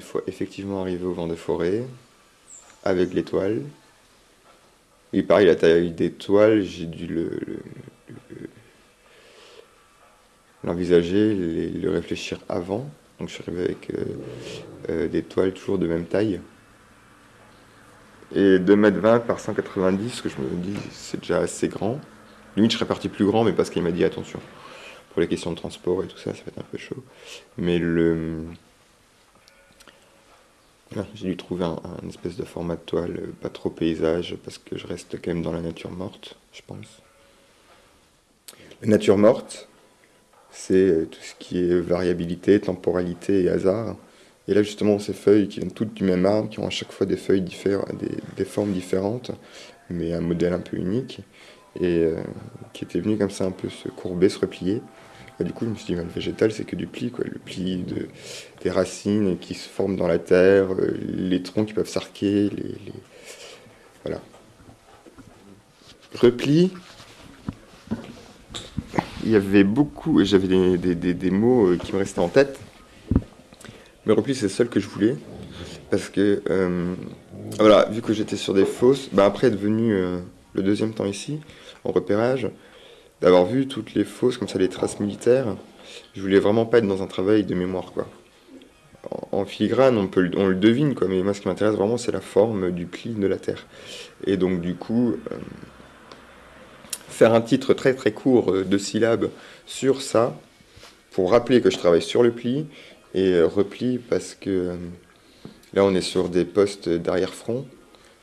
Fois effectivement arrivé au vent de forêt, avec l'étoile, et pareil, la taille des toiles, j'ai dû le, l'envisager, le, réfléchir avant. Donc je suis arrivé avec euh, euh, des toiles toujours de même taille. Et 2m20 par 190, que je me dis, c'est déjà assez grand. Limite, je serais parti plus grand, mais parce qu'il m'a dit attention. Pour les questions de transport et tout ça, ça va être un peu chaud. Mais le, j'ai dû trouver un, espèce de format de toile, euh, pas trop paysage, parce que je reste quand même dans la nature morte, je pense. La nature morte, c'est euh, tout ce qui est variabilité, temporalité et hasard. Et là, justement, ces feuilles qui viennent toutes du même arbre, qui ont à chaque fois des feuilles différentes, des, formes différentes, mais un modèle un peu unique, et euh, qui était venu comme ça un peu se courber, se replier. Du coup, je me suis dit, le végétal, c'est que du pli, quoi. Le pli de, des racines qui se forment dans la terre, euh, les troncs qui peuvent s'arquer, les, Voilà. Repli, il y avait beaucoup, j'avais des, mots euh, qui me restaient en tête, mais repli, c'est le seul que je voulais, parce que, euh, voilà, vu que j'étais sur des fosses, bah après être venu le deuxième temps ici, en repérage, d'avoir vu toutes les fosses, comme ça, les traces militaires, je voulais vraiment pas être dans un travail de mémoire, quoi. En, filigrane, on, peut, le devine, quoi, mais moi, ce qui m'intéresse vraiment, c'est la forme du pli de la Terre. Et donc, du coup, euh, faire un titre très très court euh, de syllabes sur ça, pour rappeler que je travaille sur le pli, et euh, repli parce que là, on est sur des postes d'arrière-front,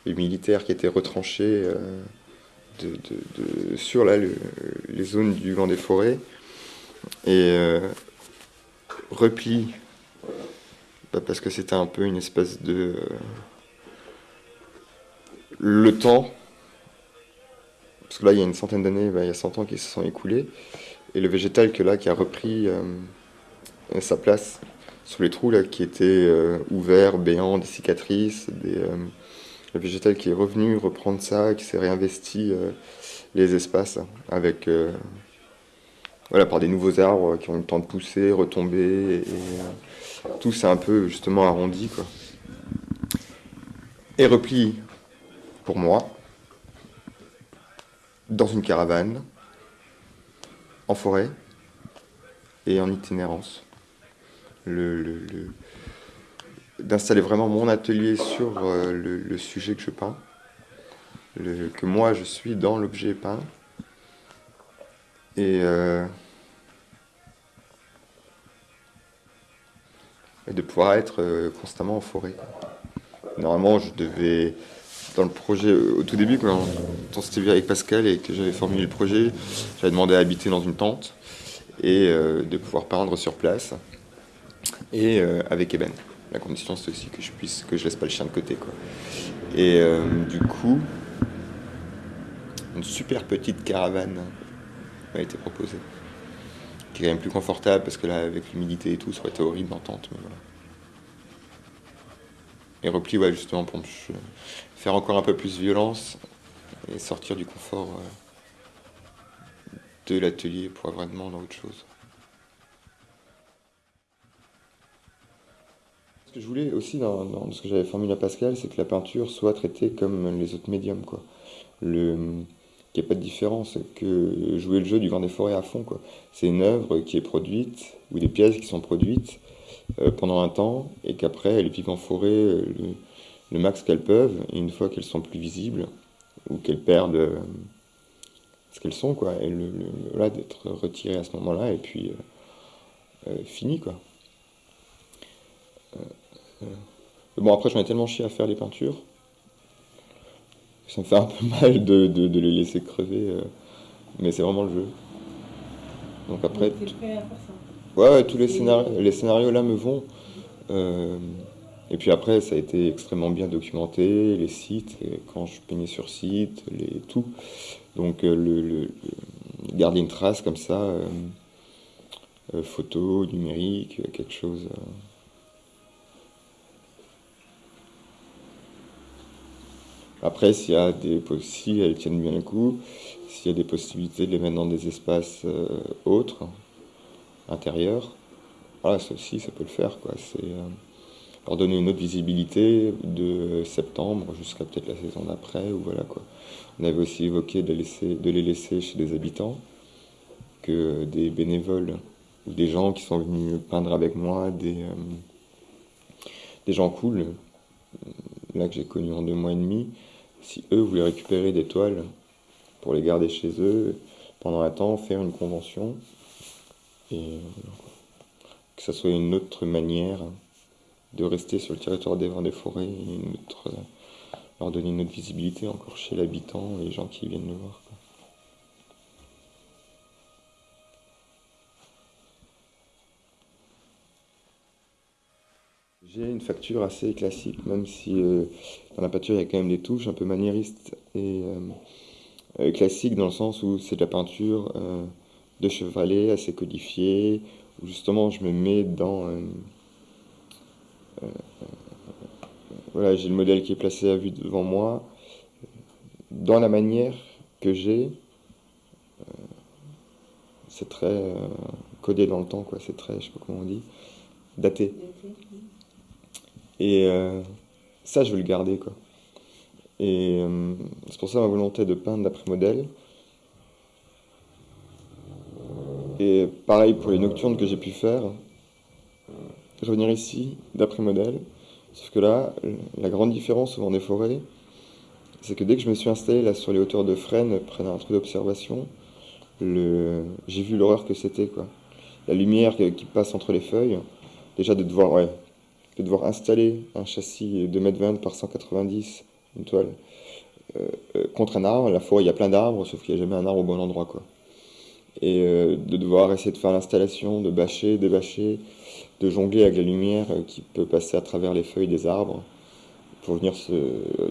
les militaires qui étaient retranchés sur là, les zones du vent des forêts. Et euh, repli, bah, parce que c'était un peu une espèce de... Euh, le temps, parce que là il y a une centaine d'années, bah, il y a 100 ans qui se sont écoulés, et le végétal que là qui a repris euh, sa place sous les trous là qui étaient ouverts, béants, des cicatrices, des, le végétal qui est revenu reprendre ça, qui s'est réinvesti euh, les espaces avec euh, voilà, par des nouveaux arbres qui ont le temps de pousser, retomber, et, euh, tout s'est un peu justement arrondi. Quoi. Et repli pour moi, dans une caravane, en forêt et en itinérance. D'installer vraiment mon atelier sur euh, le, sujet que je peins, que moi je suis dans l'objet peint. Et, euh, de pouvoir être euh, constamment en forêt. Normalement, je devais, dans le projet, au tout début, quand on s'était avec Pascal et que j'avais formulé le projet, j'avais demandé à habiter dans une tente et de pouvoir peindre sur place et avec Eben. La condition, c'est aussi que je puisse, que je laisse pas le chien de côté, quoi. Et euh, du coup, une super petite caravane m'a été proposée, qui est quand même plus confortable parce que là, avec l'humidité et tout, ça aurait été horrible d'entente, mais voilà. Et repli, ouais, justement, pour faire encore un peu plus violence et sortir du confort euh, de l'atelier pour vraiment autre chose. Que je voulais aussi dans, ce que j'avais formulé à Pascal, c'est que la peinture soit traitée comme les autres médiums, quoi. Qu'il n'y ait pas de différence, que jouer le jeu du Grand des Forêts à fond, quoi. C'est une œuvre qui est produite, ou des pièces qui sont produites euh, pendant un temps, et qu'après elles vivent en forêt euh, le, max qu'elles peuvent, et une fois qu'elles sont plus visibles, ou qu'elles perdent euh, ce qu'elles sont, quoi, là d'être retirées à ce moment-là, et puis fini, quoi. Bon, après, j'en ai tellement chié à faire les peintures. Ça me fait un peu mal de, de, les laisser crever. Euh, mais c'est vraiment le jeu. Donc après. Ouais, tous les scénarios, les scénarios là me vont. Euh, et puis après, ça a été extrêmement bien documenté, les sites, quand je peignais sur site, les, tout. Donc euh, le, garder une trace comme ça, photo, numérique, quelque chose. Après, s'il y a des si elles tiennent bien le coup, s'il y a des possibilités de les mettre dans des espaces euh, autres, intérieurs, voilà, ça aussi, ça peut le faire. C'est, euh, leur donner une autre visibilité de septembre jusqu'à peut-être la saison d'après, voilà. On avait aussi évoqué de, laisser, de les laisser chez des habitants, que des bénévoles ou des gens qui sont venus peindre avec moi, des, euh, des gens cool, là que j'ai connu en deux mois et demi, si eux voulaient récupérer des toiles pour les garder chez eux pendant un temps, faire une convention, et que ça soit une autre manière de rester sur le territoire des vents des forêts, leur donner une autre visibilité encore chez l'habitant et les gens qui viennent nous voir. J'ai une facture assez classique, même si euh, dans la peinture il y a quand même des touches un peu maniéristes et euh, euh, classiques dans le sens où c'est de la peinture de chevalet assez codifiée, où justement je me mets dans voilà, j'ai le modèle qui est placé à vue devant moi. Dans la manière que j'ai, c'est très codé dans le temps, quoi. C'est très, je sais pas comment on dit, daté. Et euh, ça, je veux le garder, quoi. Et euh, c'est pour ça ma volonté de peindre d'après modèle. Et pareil pour les nocturnes que j'ai pu faire, revenir ici d'après modèle. Sauf que là, la grande différence au des forêts, c'est que dès que je me suis installé là sur les hauteurs de Fresnes, près d'un truc d'observation, j'ai vu l'horreur que c'était, quoi. La lumière qui passe entre les feuilles, déjà de devoir, ouais, de devoir installer un châssis de 2m20 par 190, une toile, euh, euh, contre un arbre. La forêt, il y a plein d'arbres, sauf qu'il n'y a jamais un arbre au bon endroit. Quoi. Et euh, de devoir essayer de faire l'installation, de bâcher, débâcher, de jongler avec la lumière qui peut passer à travers les feuilles des arbres pour venir se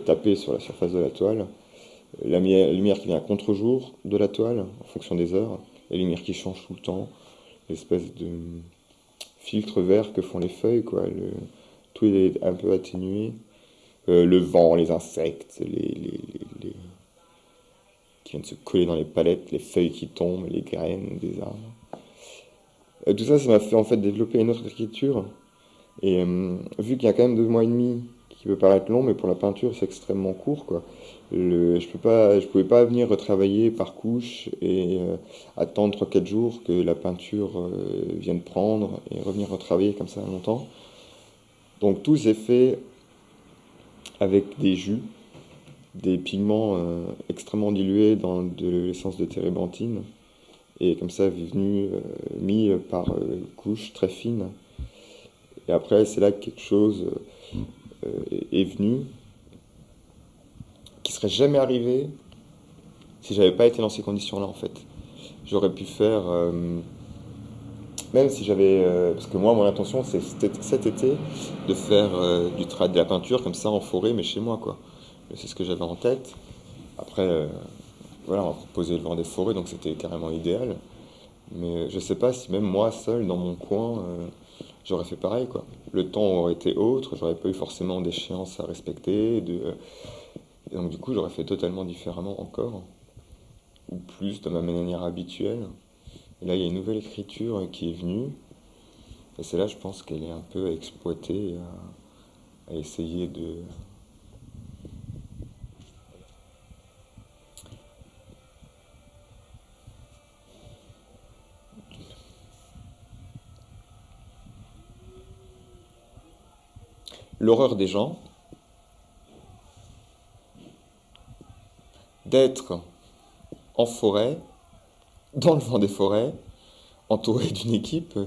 taper sur la surface de la toile. La lumière qui vient à contre-jour de la toile, en fonction des heures, la lumière qui change tout le temps, l'espèce de filtre vert que font les feuilles, quoi. Tout est un peu atténué. Euh, le vent, les insectes, les, les, les, qui viennent se coller dans les palettes, les feuilles qui tombent, les graines des arbres. Euh, tout ça, ça m'a fait en fait développer une autre écriture. Et euh, vu qu'il y a quand même deux mois et demi, peut paraître long, mais pour la peinture, c'est extrêmement court, quoi je peux pas, je pouvais pas venir retravailler par couche et euh, attendre 3-4 jours que la peinture euh, vienne prendre et revenir retravailler comme ça longtemps. Donc tout s'est fait avec des jus, des pigments euh, extrêmement dilués dans de l'essence de térébenthine et comme ça venu mis par couches très fines. Et après c'est là que quelque chose est venu qui serait jamais arrivé si j'avais pas été dans ces conditions-là en fait. J'aurais pu faire, euh, même si j'avais, euh, parce que moi mon intention c'est cet été de faire euh, du travail de la peinture comme ça en forêt mais chez moi quoi. C'est ce que j'avais en tête. Après, voilà, on m'a proposé le vent des forêts donc c'était carrément idéal. Mais je sais pas si même moi seul dans mon coin j'aurais fait pareil quoi. Le temps aurait été autre, j'aurais pas eu forcément d'échéance à respecter, de donc du coup, j'aurais fait totalement différemment encore, ou plus de ma manière habituelle. Et là, il y a une nouvelle écriture qui est venue, et c'est là, je pense qu'elle est un peu à, à essayer de... L'horreur des gens, d'être en forêt, dans le vent des forêts, entouré d'une équipe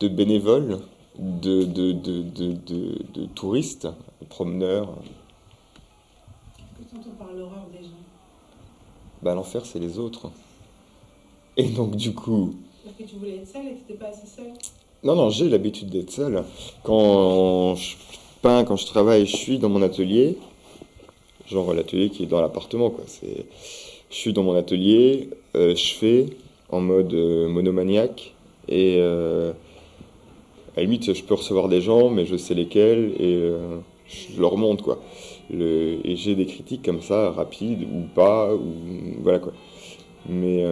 de bénévoles, de, de, de, de touristes, de promeneurs. Qu'est-ce que par l'horreur des gens? Bah, L'enfer, c'est les autres. Et donc, du coup. Parce que tu voulais être seul et tu n'étais pas assez seul Non, non, j'ai l'habitude d'être seul. Quand je quand je travaille, je suis dans mon atelier genre l'atelier qui est dans l'appartement. Quoi. C'est, je suis dans mon atelier, euh, je fais en mode euh, monomaniaque et euh, à la limite je peux recevoir des gens mais je sais lesquels et je leur montre quoi. Et j'ai des critiques comme ça rapides ou pas ou voilà quoi. Mais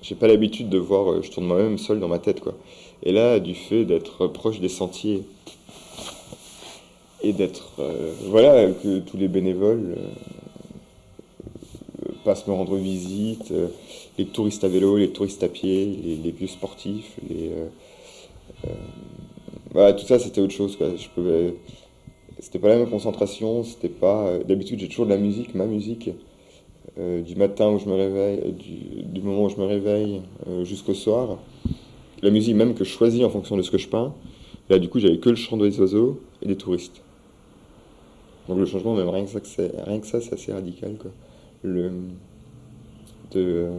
j'ai pas l'habitude de voir, je tourne moi-même seul dans ma tête quoi. Et là du fait d'être proche des sentiers et d'être, euh, voilà, que tous les bénévoles euh, passent me rendre visite, euh, les touristes à vélo, les touristes à pied, les, vieux sportifs, les, voilà, tout ça c'était autre chose, c'était pas la même concentration, c'était pas, d'habitude j'ai toujours de la musique, ma musique, du matin où je me réveille, du, moment où je me réveille jusqu'au soir. La musique même que je choisis en fonction de ce que je peins. Là, du coup, j'avais que le chant des oiseaux et des touristes. Donc le changement, même rien que ça, c'est, rien que ça, c'est assez radical, quoi. Le, de,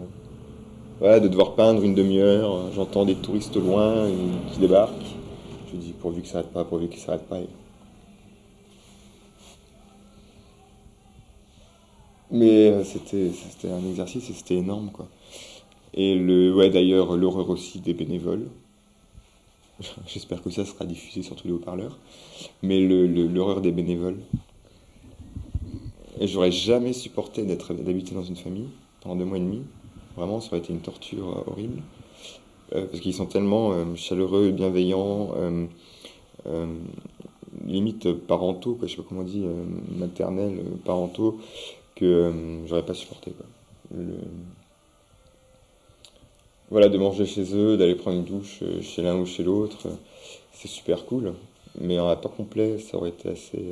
euh, de devoir peindre une demi-heure, euh, j'entends des touristes loin qui débarquent. Je dis pourvu que ça s'arrête pas, pourvu qu'il s'arrête pas. Mais euh, c'était, un exercice et c'était énorme, quoi. Et le, ouais, d'ailleurs, l'horreur aussi des bénévoles. J'espère que ça sera diffusé sur tous les haut-parleurs. Mais le- l'horreur des bénévoles. Et j'aurais jamais supporté d'habiter dans une famille pendant deux mois et demi. Vraiment, ça aurait été une torture euh, horrible. Euh, parce qu'ils sont tellement euh, chaleureux, bienveillants, limite parentaux, quoi, je sais pas comment on dit, maternels, parentaux, que j'aurais pas supporté, Voilà, de manger chez eux, d'aller prendre une douche chez l'un ou chez l'autre, c'est super cool. Mais en temps complet, ça aurait été assez...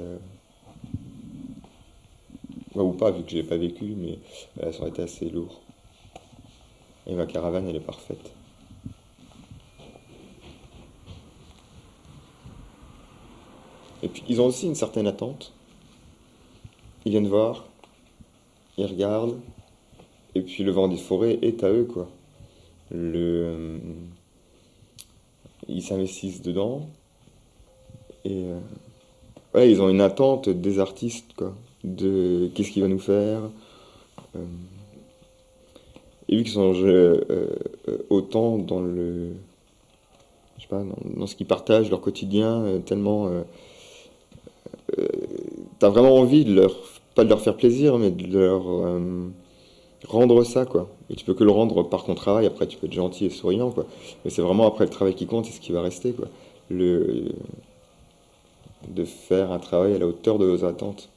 ou pas, vu que j'ai pas vécu, mais voilà, ça aurait été assez lourd. Et ma caravane, elle est parfaite. Et puis, ils ont aussi une certaine attente. Ils viennent voir, ils regardent, et puis le vent des forêts est à eux, quoi. Euh, ils s'investissent dedans, et euh, ils ont une attente des artistes, quoi. De qu'est-ce qu'il va nous faire. euh, et vu qu'ils sont euh, euh, autant dans le, je sais pas, dans, ce qu'ils partagent, leur quotidien, tellement, t'as vraiment envie de leur, pas de leur faire plaisir, mais de leur rendre ça, quoi. Et tu peux que le rendre par ton travail. Après, tu peux être gentil et souriant, quoi. Mais c'est vraiment après le travail qui compte, c'est ce qui va rester, quoi. Le, de faire un travail à la hauteur de vos attentes.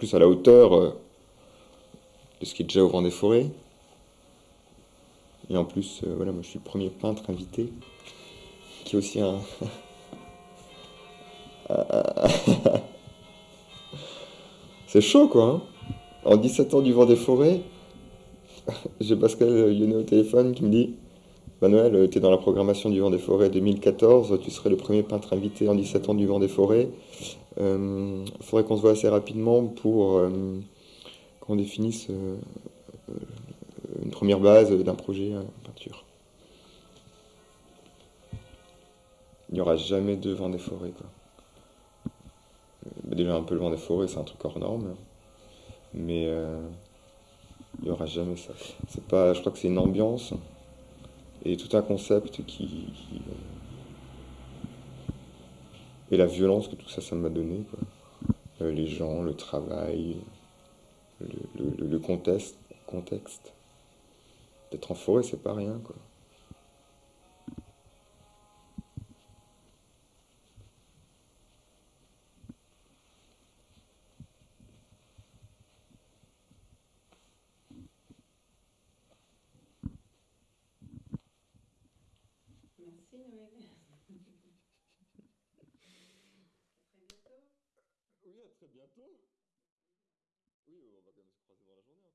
Plus, à la hauteur euh, de ce qui est déjà au vent des forêts. Et en plus, euh, voilà, moi je suis le premier peintre invité, qui est aussi un. C'est chaud quoi. hein. En 17 ans du vent des forêts, j'ai Pascal Lyonnais au téléphone qui me dit Manuel, euh, t'es dans la programmation du vent des forêts 2014, tu serais le premier peintre invité en 17 ans du vent des forêts. Euh, faudrait qu'on se voit assez rapidement pour euh, qu'on définisse une première base d'un projet en peinture. Il n'y aura jamais de vent des forêts, Déjà, un peu le vent des forêts, c'est un truc hors norme. Mais il n'y aura jamais ça. Pas, je crois que c'est une ambiance et tout un concept qui, euh, et la violence que tout ça, ça m'a donné, quoi. Euh, les gens, le travail, le contexte, contexte. D'être en forêt, c'est pas rien, quoi. Merci Noël. Oui, à très bientôt. Oui, on va quand même se croiser dans la journée encore.